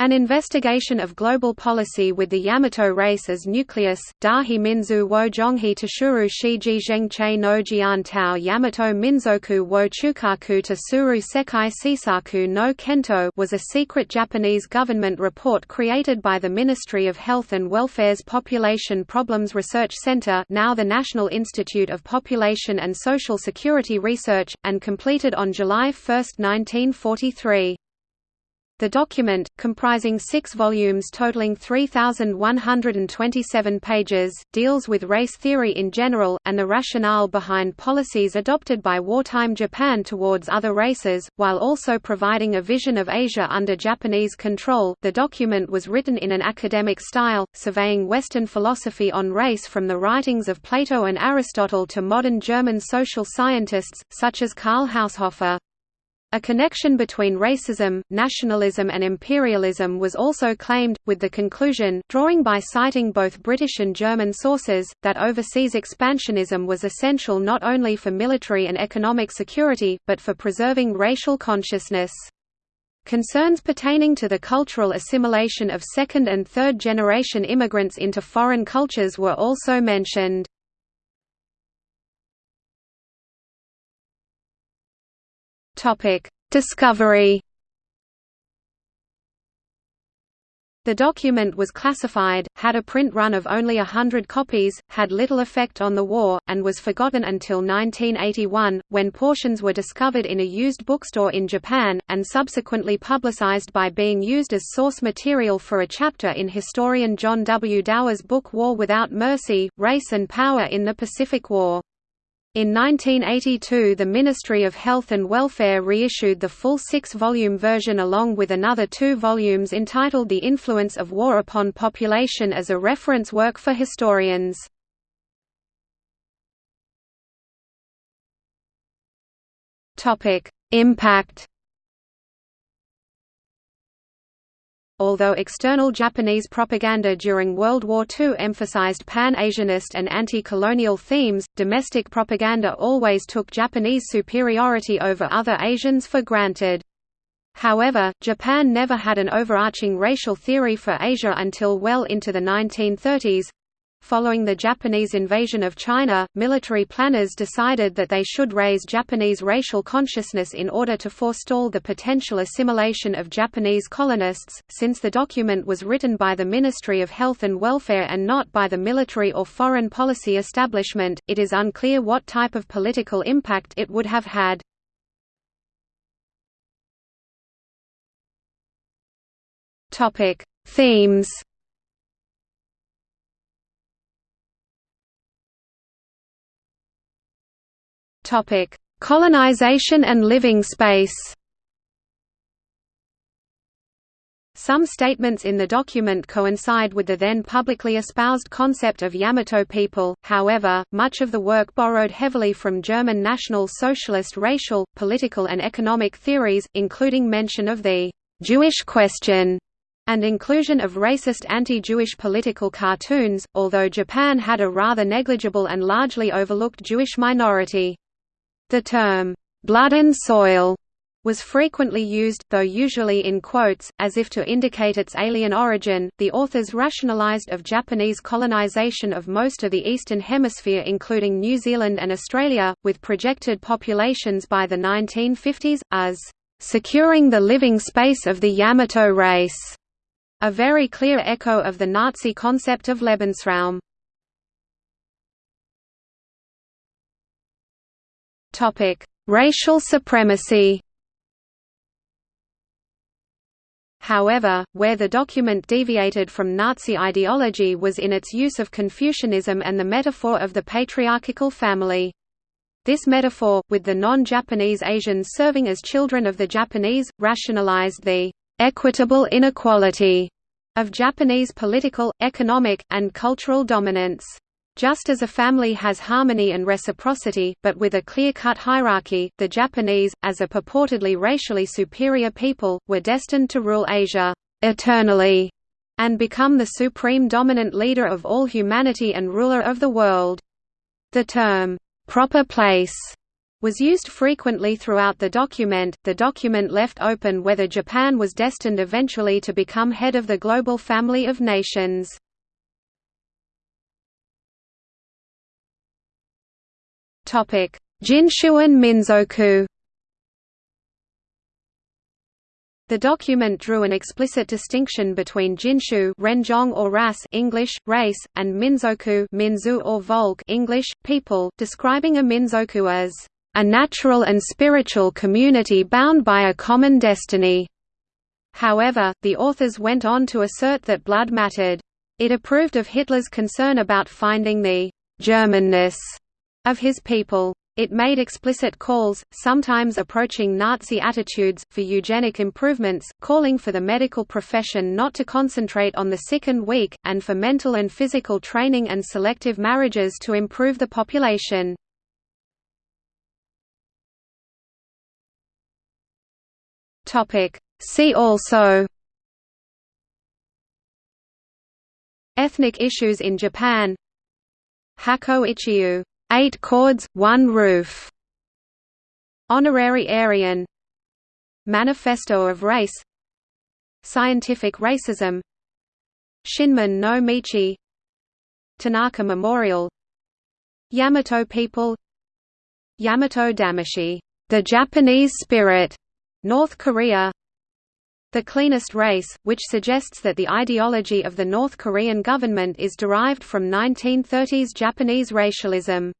An investigation of global policy with the Yamato race as nucleus, Dahi Minzu wo Zhonghe Tashuru Shiji Zhengche no Jian Tao Yamato Minzoku wo Chukaku Tasuru Sekai Sisaku no Kento was a secret Japanese government report created by the Ministry of Health and Welfare's Population Problems Research Center now the National Institute of Population and Social Security Research, and completed on July 1, 1943. The document, comprising six volumes totaling 3,127 pages, deals with race theory in general, and the rationale behind policies adopted by wartime Japan towards other races, while also providing a vision of Asia under Japanese control. The document was written in an academic style, surveying Western philosophy on race from the writings of Plato and Aristotle to modern German social scientists, such as Karl Haushofer. A connection between racism, nationalism and imperialism was also claimed, with the conclusion, drawing by citing both British and German sources, that overseas expansionism was essential not only for military and economic security, but for preserving racial consciousness. Concerns pertaining to the cultural assimilation of second and third generation immigrants into foreign cultures were also mentioned. Topic: Discovery. The document was classified, had a print run of only a hundred copies, had little effect on the war, and was forgotten until 1981, when portions were discovered in a used bookstore in Japan, and subsequently publicized by being used as source material for a chapter in historian John W. Dower's book War Without Mercy, Race and Power in the Pacific War. In 1982 the Ministry of Health and Welfare reissued the full six-volume version along with another two volumes entitled The Influence of War Upon Population as a reference work for historians. Impact Although external Japanese propaganda during World War II emphasized pan-Asianist and anti-colonial themes, domestic propaganda always took Japanese superiority over other Asians for granted. However, Japan never had an overarching racial theory for Asia until well into the 1930s, Following the Japanese invasion of China, military planners decided that they should raise Japanese racial consciousness in order to forestall the potential assimilation of Japanese colonists. Since the document was written by the Ministry of Health and Welfare and not by the military or foreign policy establishment, it is unclear what type of political impact it would have had. Topic: Themes Topic: Colonization and living space. Some statements in the document coincide with the then publicly espoused concept of Yamato people, however, much of the work borrowed heavily from German National Socialist racial, political and economic theories, including mention of the «Jewish question» and inclusion of racist anti-Jewish political cartoons, although Japan had a rather negligible and largely overlooked Jewish minority. The term, "'blood and soil' was frequently used, though usually in quotes, as if to indicate its alien origin. The authors rationalized of Japanese colonization of most of the Eastern Hemisphere, including New Zealand and Australia, with projected populations by the 1950s, as securing the living space of the Yamato race, a very clear echo of the Nazi concept of Lebensraum. Topic: Racial supremacy. However, where the document deviated from Nazi ideology was in its use of Confucianism and the metaphor of the patriarchal family. This metaphor, with the non-Japanese Asians serving as children of the Japanese, rationalized the equitable inequality of Japanese political, economic, and cultural dominance. Just as a family has harmony and reciprocity, but with a clear-cut hierarchy, the Japanese, as a purportedly racially superior people, were destined to rule Asia eternally and become the supreme dominant leader of all humanity and ruler of the world. The term, "'proper place' was used frequently throughout the document. The document left open whether Japan was destined eventually to become head of the global family of nations. Topic: Jinshuan Minzoku The document drew an explicit distinction between Jinshu renjong or ras English, race, and Minzoku Minzu or Volk English, people, describing a Minzoku as a natural and spiritual community bound by a common destiny. However, the authors went on to assert that blood mattered. It approved of Hitler's concern about finding the Germanness of his people. It made explicit calls, sometimes approaching Nazi attitudes, for eugenic improvements, calling for the medical profession not to concentrate on the sick and weak, and for mental and physical training and selective marriages to improve the population. See also Ethnic issues in Japan Hakko Ichiu Eight chords, one roof. Honorary Aryan. Manifesto of Race. Scientific Racism. Shinmin no Michi. Tanaka Memorial. Yamato people. Yamato Damashii, the Japanese spirit, North Korea. The Cleanest Race, which suggests that the ideology of the North Korean government is derived from 1930s Japanese racialism